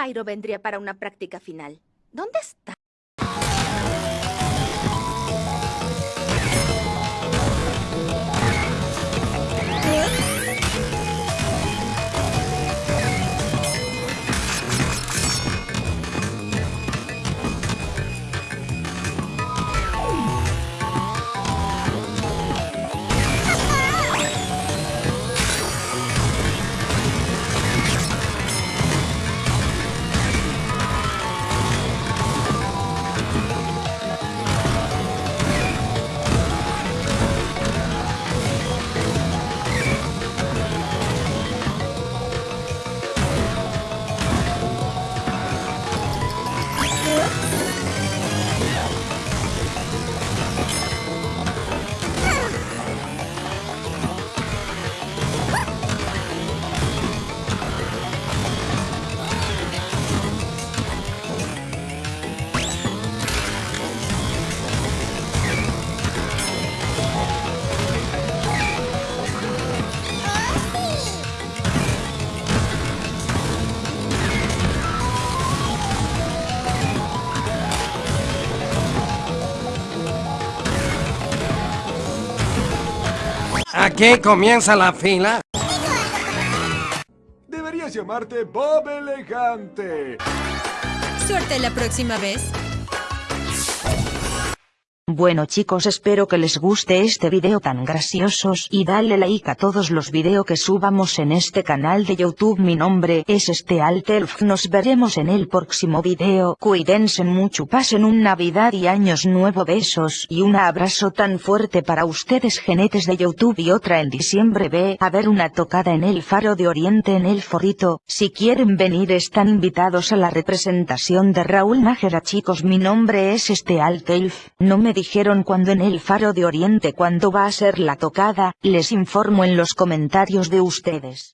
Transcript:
Spyro vendría para una práctica final. ¿Dónde está? Aquí comienza la fila. Deberías llamarte Bob Elegante. Suerte la próxima vez. Bueno chicos espero que les guste este video tan graciosos y dale like a todos los videos que subamos en este canal de YouTube. Mi nombre es este Altelf nos veremos en el próximo video. Cuídense mucho pasen un navidad y años nuevo. Besos y un abrazo tan fuerte para ustedes genetes de YouTube. Y otra en diciembre ve a ver una tocada en el faro de oriente en el forito si quieren venir están invitados a la representación de Raúl Nájera. Chicos mi nombre es este Altelf no me dijeron cuando en el faro de oriente cuando va a ser la tocada, les informo en los comentarios de ustedes.